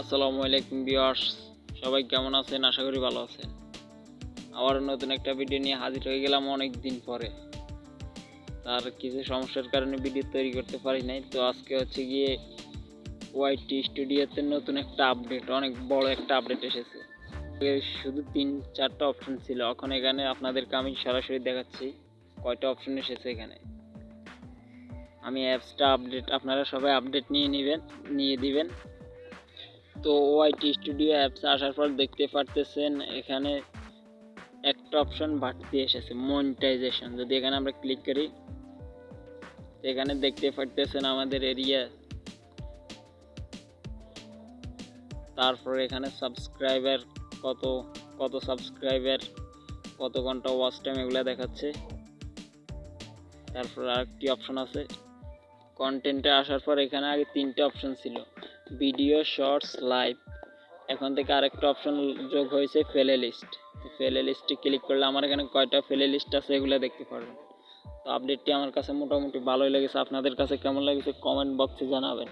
আসসালামু আলাইকুম বিয়ার্স সবাই কেমন আছেন? আশা করি ভালো আছেন। আবার নতুন একটা ভিডিও নিয়ে হাজির হয়ে গেলাম অনেক দিন পরে। তার কিছু সমস্যার কারণে ভিডিও তৈরি করতে পারি নাই। তো আজকে হচ্ছে গিয়ে ওয়াইটি স্টুডিওতে নতুন একটা আপডেট অনেক বড় একটা আপডেট এসেছে। শুধু তিন, চারটা অপশন ছিল। এখন এখানে আপনাদেরকে আমি সরাসরি দেখাচ্ছি কয়টা অপশন এসেছে এখানে। আমি অ্যাপসটা আপডেট আপনারা সবাই আপডেট নিয়ে নেবেন, নিয়ে দিবেন। তো ওআইটি স্টুডিও অ্যাপস আসার পর দেখতে পারতেছেন, এখানে একটা অপশন বাড়তি এসেছে মনিটাইজেশন যদি এখানে আমরা ক্লিক করি, এখানে দেখতে পারতেছেন আমাদের এরিয়া তারপর এখানে সাবস্ক্রাইবার কত কত সাবস্ক্রাইবার কত ঘণ্টা ওয়াচ টাইম এগুলো দেখাচ্ছে। তারপর আরেকটি অপশন আছে। কন্টেন্টে আসার পর এখানে আগে তিনটে অপশন ছিল। Video shorts live. এখন থেকে আরেকটা অপশন যোগ হয়েছে ফেলে লিস্ট। ফেলে লিস্টে ক্লিক করলে আমার এখানে কয়টা ফেলে লিস্ট আছে এগুলো দেখতে পারবেন। তো আপডেটটি আমার কাছে মোটামুটি ভালোই লেগেছে। আপনাদের কাছে কেমন লেগেছে কমেন্ট বক্সে জানাবেন।